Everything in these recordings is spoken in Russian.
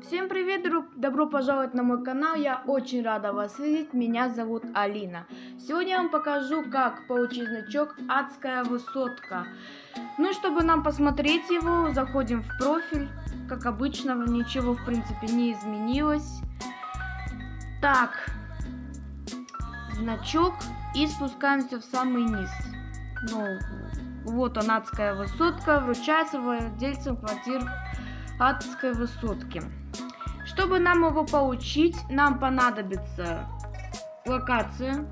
Всем привет, друг! Добро пожаловать на мой канал, я очень рада вас видеть, меня зовут Алина. Сегодня я вам покажу, как получить значок «Адская высотка». Ну и чтобы нам посмотреть его, заходим в профиль, как обычно, ничего в принципе не изменилось. Так, значок и спускаемся в самый низ. Ну, вот он, «Адская высотка», вручается владельцам квартир адской высотки. Чтобы нам его получить, нам понадобится локация.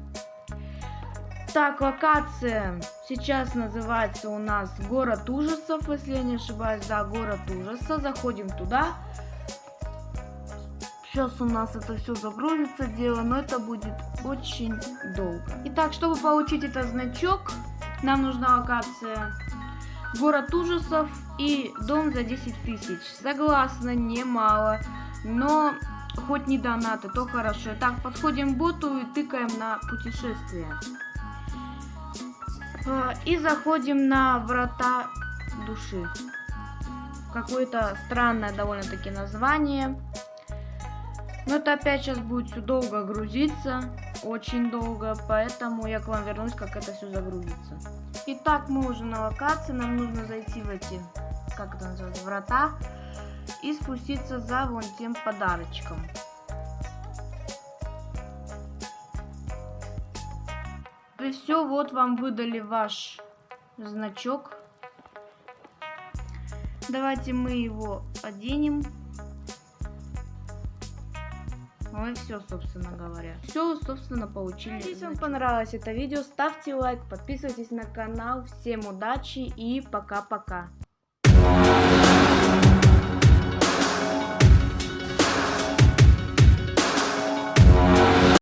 Так, локация сейчас называется у нас город ужасов, если я не ошибаюсь, да, город ужаса. Заходим туда. Сейчас у нас это все загрузится дело, но это будет очень долго. Итак, чтобы получить этот значок, нам нужна локация город ужасов и дом за 10 тысяч. Согласна, немало. Но хоть не донаты, то хорошо. Так, подходим к боту и тыкаем на путешествие. А, и заходим на врата души. Какое-то странное довольно-таки название. Но это опять сейчас будет все долго грузиться. Очень долго. Поэтому я к вам вернусь, как это все загрузится. Итак, мы уже на локации. Нам нужно зайти в эти, как это называется, врата и спуститься за вон тем подарочком. И все, вот вам выдали ваш значок. Давайте мы его оденем. Ну и все, собственно говоря. Все, собственно, получили. Если вам понравилось это видео, ставьте лайк, подписывайтесь на канал. Всем удачи и пока-пока.